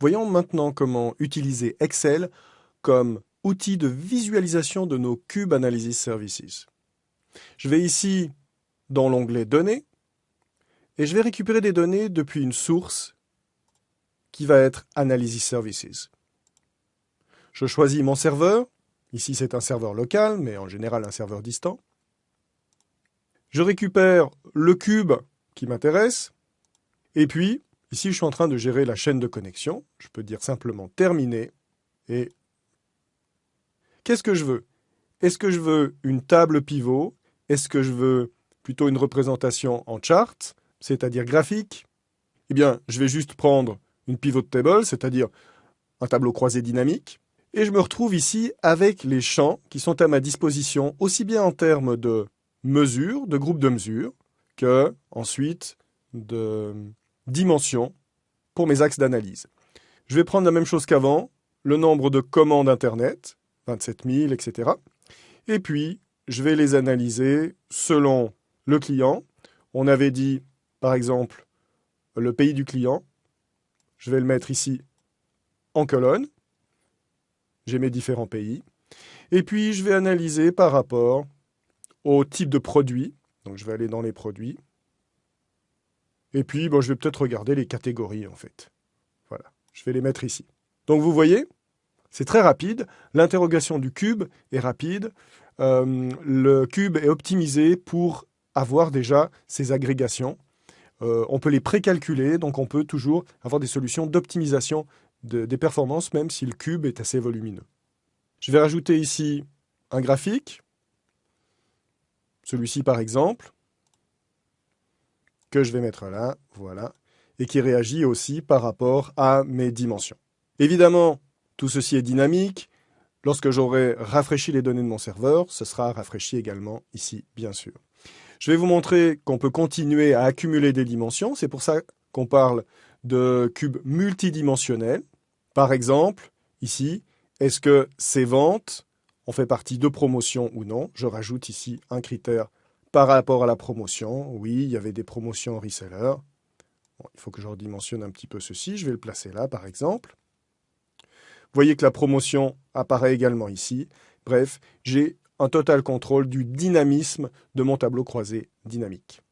Voyons maintenant comment utiliser Excel comme outil de visualisation de nos Cube Analysis Services. Je vais ici dans l'onglet Données et je vais récupérer des données depuis une source qui va être Analysis Services. Je choisis mon serveur. Ici, c'est un serveur local, mais en général un serveur distant. Je récupère le cube qui m'intéresse. Et puis, ici, je suis en train de gérer la chaîne de connexion. Je peux dire simplement terminer. Et qu'est-ce que je veux? Est-ce que je veux une table pivot? Est-ce que je veux plutôt une représentation en chart, c'est-à-dire graphique? Eh bien, je vais juste prendre une pivot table, c'est-à-dire un tableau croisé dynamique. Et je me retrouve ici avec les champs qui sont à ma disposition, aussi bien en termes de mesures, de groupes de mesures, que ensuite de dimensions pour mes axes d'analyse. Je vais prendre la même chose qu'avant, le nombre de commandes Internet, 27 000, etc. Et puis, je vais les analyser selon le client. On avait dit, par exemple, le pays du client. Je vais le mettre ici en colonne. J'ai mes différents pays. Et puis, je vais analyser par rapport au type de produit. Donc, je vais aller dans les produits. Et puis, je vais peut-être regarder les catégories, en fait. Voilà, je vais les mettre ici. Donc, vous voyez, c'est très rapide. L'interrogation du cube est rapide. Euh, le cube est optimisé pour avoir déjà ces agrégations. Euh, on peut les précalculer, donc on peut toujours avoir des solutions d'optimisation des performances, même si le cube est assez volumineux. Je vais rajouter ici un graphique, celui-ci par exemple, que je vais mettre là, voilà, et qui réagit aussi par rapport à mes dimensions. Évidemment, tout ceci est dynamique. Lorsque j'aurai rafraîchi les données de mon serveur, ce sera rafraîchi également ici, bien sûr. Je vais vous montrer qu'on peut continuer à accumuler des dimensions. C'est pour ça qu'on parle de cubes multidimensionnels. Par exemple, ici, est-ce que ces ventes ont fait partie de promotion ou non? Je rajoute ici un critère par rapport à la promotion. Oui, il y avait des promotions reseller. il faut que je redimensionne un petit peu ceci. Je vais le placer là, par exemple. Vous voyez que la promotion apparaît également ici. Bref, j'ai un total contrôle du dynamisme de mon tableau croisé dynamique.